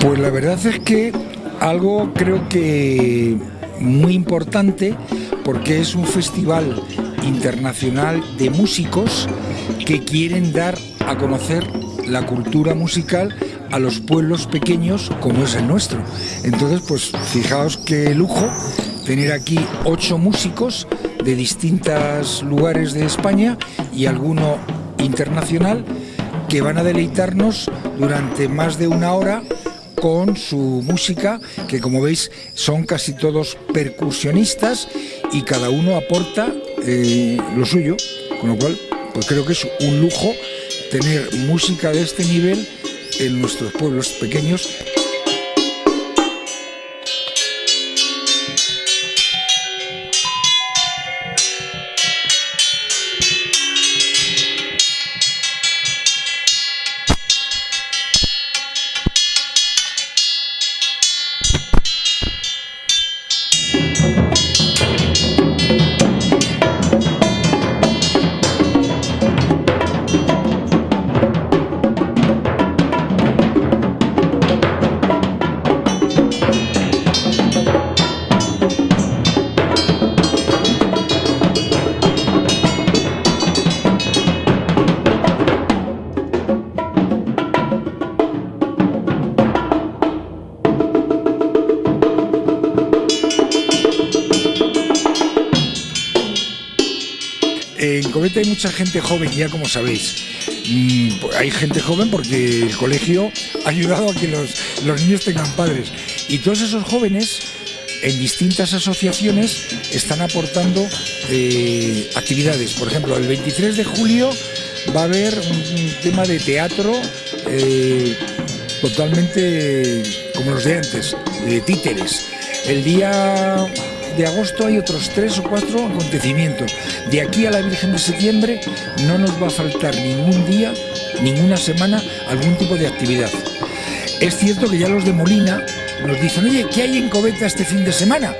Pues la verdad es que algo creo que muy importante porque es un festival internacional de músicos que quieren dar a conocer la cultura musical a los pueblos pequeños como es el nuestro. Entonces, pues fijaos qué lujo tener aquí ocho músicos de distintos lugares de España y alguno internacional que van a deleitarnos durante más de una hora con su música, que como veis son casi todos percusionistas y cada uno aporta eh, lo suyo, con lo cual pues creo que es un lujo tener música de este nivel en nuestros pueblos pequeños En Covete hay mucha gente joven, ya como sabéis. Mm, pues hay gente joven porque el colegio ha ayudado a que los, niños tengan padres. Y todos esos jóvenes en distintas asociaciones están aportando eh, actividades. Por ejemplo, el 23 de julio va a haber un, tema de teatro eh, totalmente como los de antes, de títeres. El día de agosto hay otros tres o cuatro acontecimientos. De aquí a la Virgen de Septiembre no nos va a faltar ningún día, ninguna semana, algún tipo de actividad. Es cierto que ya los de Molina nos dicen, oye, ¿qué hay en Coveta este fin de semana?